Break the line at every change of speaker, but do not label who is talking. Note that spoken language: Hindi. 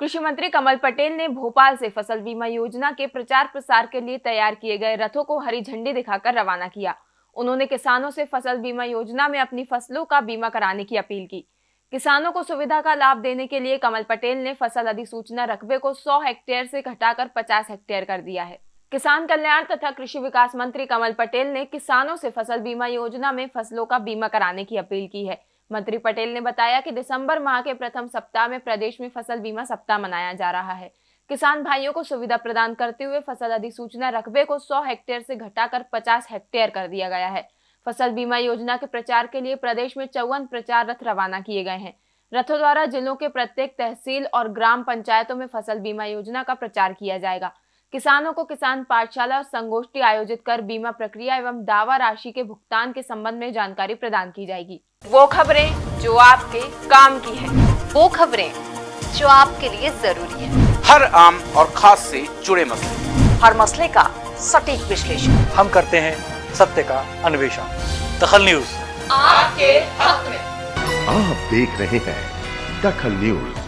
कृषि मंत्री कमल पटेल ने भोपाल से फ़सल बीमा योजना के प्रचार प्रसार के लिए तैयार किए गए रथों को हरी झंडी दिखाकर रवाना किया। उन्होंने किसानों से फ़सल बीमा योजना में अपनी फ़सलों का बीमा कराने की अपील की। किसानों को सुविधा का लाभ देने के लिए कमल पटेल ने फ़सल अधिसूचना रकबे को 100 हेक्टेयर से घटाकर 50 हेक्टेयर कर दिया है। किसान कल्याण तथा कृषि विकास मंत्री कमल पटेल ने किसानों से फ़सल बीमा योजना में फ़सलों का बीमा कराने की अपील की है। मंत्री पटेल ने बताया कि दिसंबर माह के प्रथम सप्ताह में प्रदेश में फ़सल बीमा सप्ताह मनाया जा रहा है। किसान भाइयों को सुविधा प्रदान करते हुए फ़सल अधिसूचना रकबे को 100 हेक्टेयर से घटाकर 50 हेक्टेयर कर दिया गया है। फ़सल बीमा योजना के प्रचार के लिए प्रदेश में चौवन प्रचार रथ रवाना किए गए हैं। रथों द्वारा जिलों के प्रत्येक तहसील और ग्राम पंचायतों में फ़सल बीमा योजना का प्रचार किया जाएगा। किसानों को किसान पाठशाला और संगोष्ठी आयोजित कर बीमा प्रक्रिया एवं दावा राशि के भुगतान के संबंध में जानकारी प्रदान की जाएगी। वो खबरें जो आपके काम की है।
वो खबरें जो आपके लिए ज़रूरी है।
हर आम और खास से जुड़े मसले।
हर मसले का सटीक विश्लेषण।
हम करते हैं सत्य का अन्वेषण। दखल न्यूज़।
आपके हक में।
आप देख रहे हैं दखल न्यूज़।